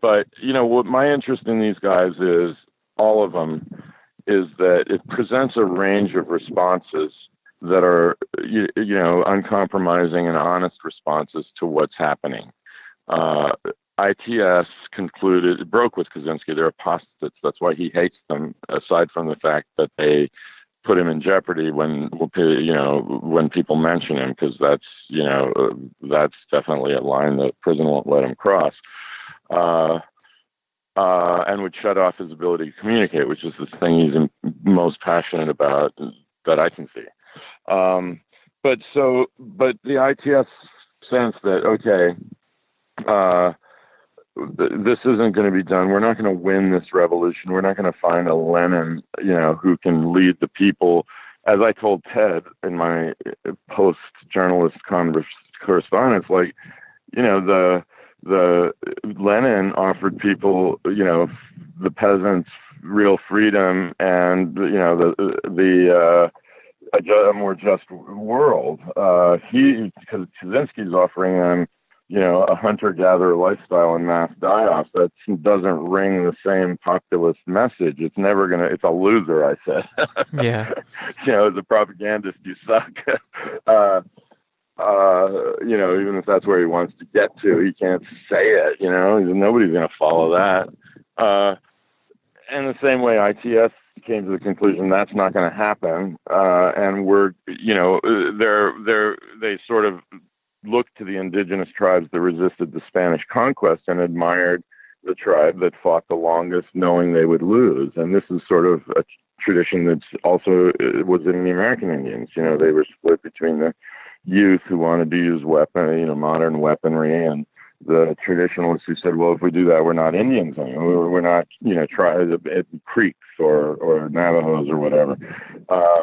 but you know what my interest in these guys is all of them is that it presents a range of responses that are you, you know uncompromising and honest responses to what's happening. Uh, ITS concluded broke with Kaczynski. They're apostates. That's why he hates them. Aside from the fact that they put him in jeopardy when you know when people mention him, because that's you know that's definitely a line that prison won't let him cross. Uh, uh, and would shut off his ability to communicate, which is the thing he's most passionate about that I can see. Um, but so, but the ITS sense that okay, uh, th- this isn't going to be done. We're not going to win this revolution. We're not going to find a Lenin, you know, who can lead the people. As I told Ted in my post journalist converse, correspondence, like, you know, the the Lenin offered people, you know, the peasants real freedom and you know the the uh, a, more just world. Uh, he because Kaczynski's offering them, you know, a hunter-gatherer lifestyle and mass die-offs. That doesn't ring the same populist message. It's never gonna. It's a loser. I said. Yeah. you know, as a propagandist, you suck. uh, uh, you know, even if that's where he wants to get to, he can't say it. You know, nobody's going to follow that. Uh, and the same way ITS came to the conclusion that's not going to happen, uh, and we're, you know, they're they're they sort of looked to the indigenous tribes that resisted the Spanish conquest and admired the tribe that fought the longest, knowing they would lose. And this is sort of a tradition that's also uh, was in the American Indians. You know, they were split between the youth who wanted to use weapon, you know, modern weaponry, and the traditionalists who said, well, if we do that, we're not Indians anymore. We're not, you know, try Creeks or or Navajos or whatever. Uh,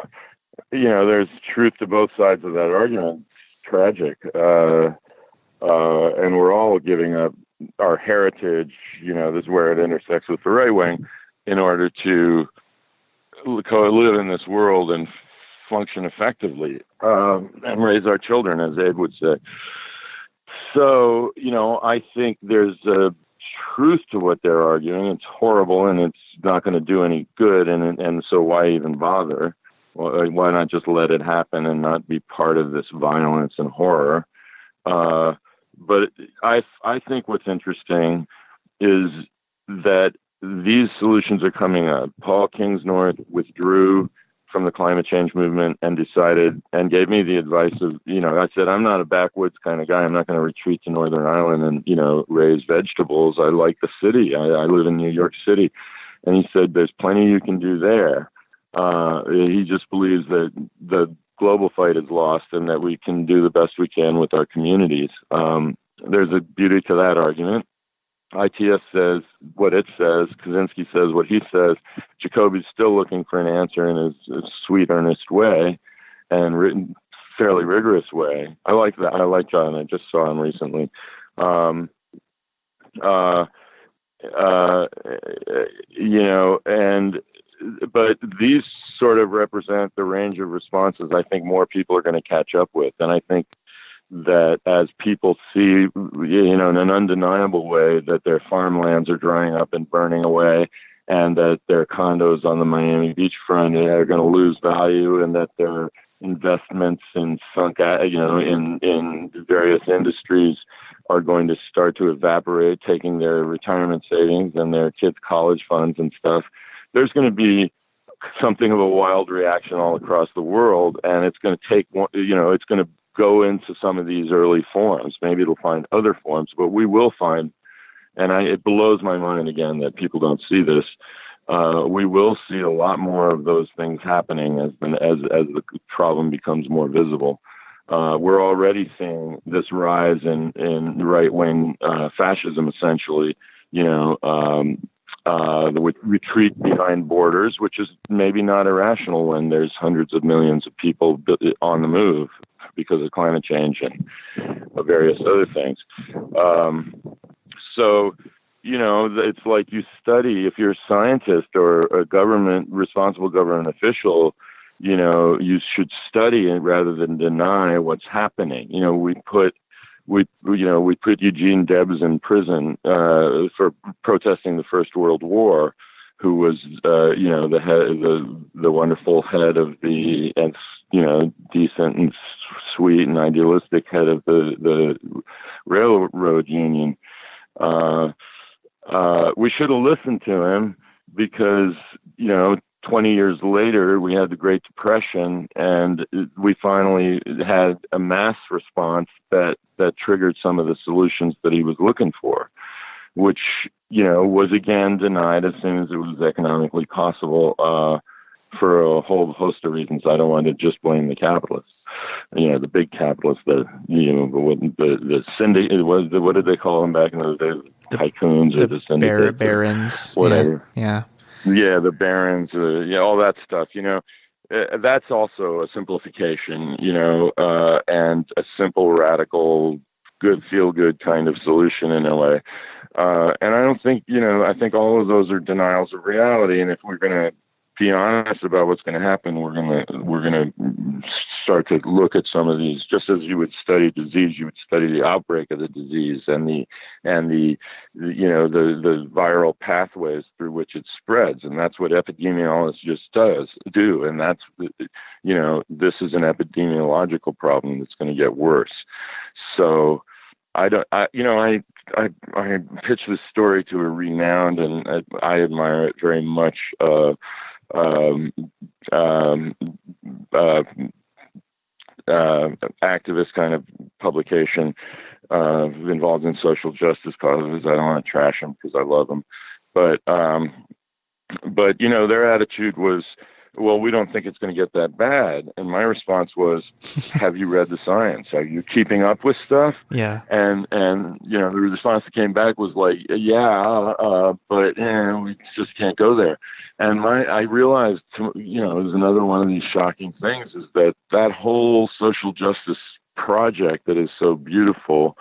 you know, there's truth to both sides of that argument. It's tragic, uh, uh, and we're all giving up our heritage. You know, this is where it intersects with the right wing, in order to live in this world and function effectively um, and raise our children, as Abe would say. So, you know, I think there's a truth to what they're arguing. It's horrible and it's not going to do any good. And and so why even bother? Why not just let it happen and not be part of this violence and horror? Uh, but I I think what's interesting is that these solutions are coming up. Paul Kingsnorth withdrew from the climate change movement and decided and gave me the advice of, you know, I said, I'm not a backwoods kind of guy. I'm not going to retreat to Northern Ireland and, you know, raise vegetables. I like the city. I, I live in New York City. And he said, there's plenty you can do there. Uh, he just believes that the global fight is lost and that we can do the best we can with our communities. Um, there's a beauty to that argument. ITS says what it says, Kaczynski says what he says. Jacobi's still looking for an answer in his, his sweet, earnest way and written fairly rigorous way. I like that. I like John. I just saw him recently. Um, uh, uh, you know, and but these sort of represent the range of responses I think more people are going to catch up with, and I think that as people see, you know, in an undeniable way that their farmlands are drying up and burning away, and that their condos on the Miami beachfront are going to lose value, and that their investments in sunk, you know, in in various industries are going to start to evaporate, taking their retirement savings and their kids' college funds and stuff. There's going to be something of a wild reaction all across the world, and it's going to take, you know, it's going to go into some of these early forms. Maybe it'll find other forms, but we will find, and I, it blows my mind again that people don't see this. Uh, we will see a lot more of those things happening as as as the problem becomes more visible. Uh, we're already seeing this rise in in right wing uh, fascism, essentially. You know, um, uh, the retreat behind borders, which is maybe not irrational when there's hundreds of millions of people on the move because of climate change and various other things. Um, so, you know, it's like you study, if you're a scientist or a government, responsible government official, you know, you should study it rather than deny what's happening. You know, we put we, you know, we put Eugene Debs in prison uh, for protesting the First World War, who was, uh, you know, the head, the the wonderful head of the, you know, decent and sweet and idealistic head of the the railroad union. Uh, uh, we should have listened to him because, you know, 20 years later, we had the Great Depression, and we finally had a mass response that that triggered some of the solutions that he was looking for, which you know was again denied as soon as it was economically possible uh, for whole host of reasons. I don't want to just blame the capitalists, you know, the big capitalists, the you know the the, the syndicate. What, what did they call them back in those days? The, tycoons the or the syndicates, barons, whatever. Yeah. yeah. Yeah, the barons, uh, yeah, all that stuff. You know, uh, that's also a simplification. You know, uh, and a simple, radical, good, feel good kind of solution in LA. Uh, and I don't think, you know, I think all of those are denials of reality. And if we're going to be honest about what's going to happen, we're going to we're going to start to look at some of these. Just as you would study disease, you would study the outbreak of the disease and the and the, you know the the viral pathways through which it spreads, and that's what epidemiologists just does do, and that's you know this is an epidemiological problem that's going to get worse. So. I don't, I, you know, I, I, I pitched this story to a renowned and I, I admire it very much, uh, um, um, uh, uh, activist kind of publication uh, involved in social justice causes. I don't want to trash them because I love them, but um, but you know their attitude was well, we don't think it's going to get that bad. And my response was, have you read the science? Are you keeping up with stuff? Yeah. And, and, you know, the response that came back was like, yeah, uh, but, eh, we just can't go there. And my, I realized, you know, it was another one of these shocking things is that that whole social justice project that is so beautiful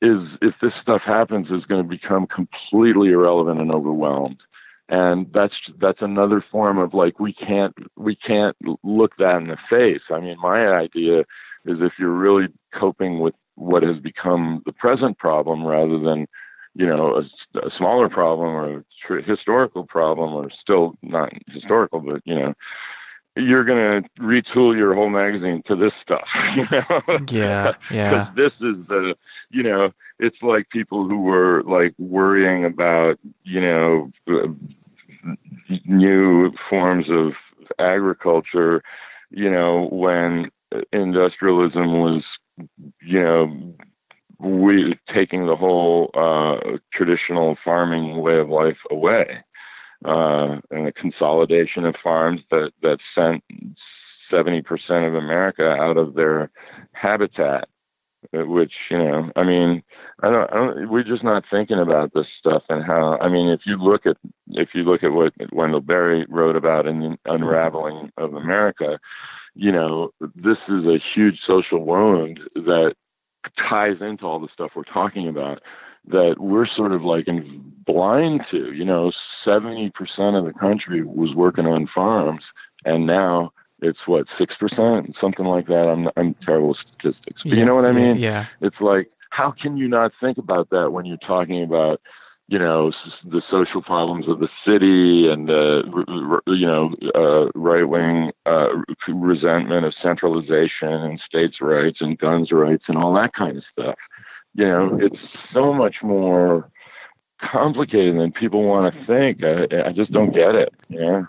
is, if this stuff happens, is going to become completely irrelevant and overwhelmed and that's that's another form of like we can't we can't look that in the face. I mean my idea is if you're really coping with what has become the present problem rather than you know a, a smaller problem or a tr- historical problem or still not historical but you know you're going to retool your whole magazine to this stuff. You know? Yeah, yeah. this is the, you know, it's like people who were like worrying about, you know, new forms of agriculture, you know, when industrialism was, you know, we taking the whole uh, traditional farming way of life away uh, and the consolidation of farms that that sent 70% of America out of their habitat. Uh, which you know, I mean, I don't, I don't, we're just not thinking about this stuff and how. I mean, if you look at if you look at what Wendell Berry wrote about in the Unraveling of America, you know, this is a huge social wound that ties into all the stuff we're talking about that we're sort of like in blind to. You know, 70% of the country was working on farms, and now it's what six percent, something like that. I'm I'm terrible with statistics, but yeah, you know what I mean. Yeah, It's like how can you not think about that when you're talking about you know the social problems of the city and uh, you know uh, right wing uh, resentment of centralization and states' rights and guns rights and all that kind of stuff you know, it's so much more complicated than people want to think. I, I just don't get it. Yeah.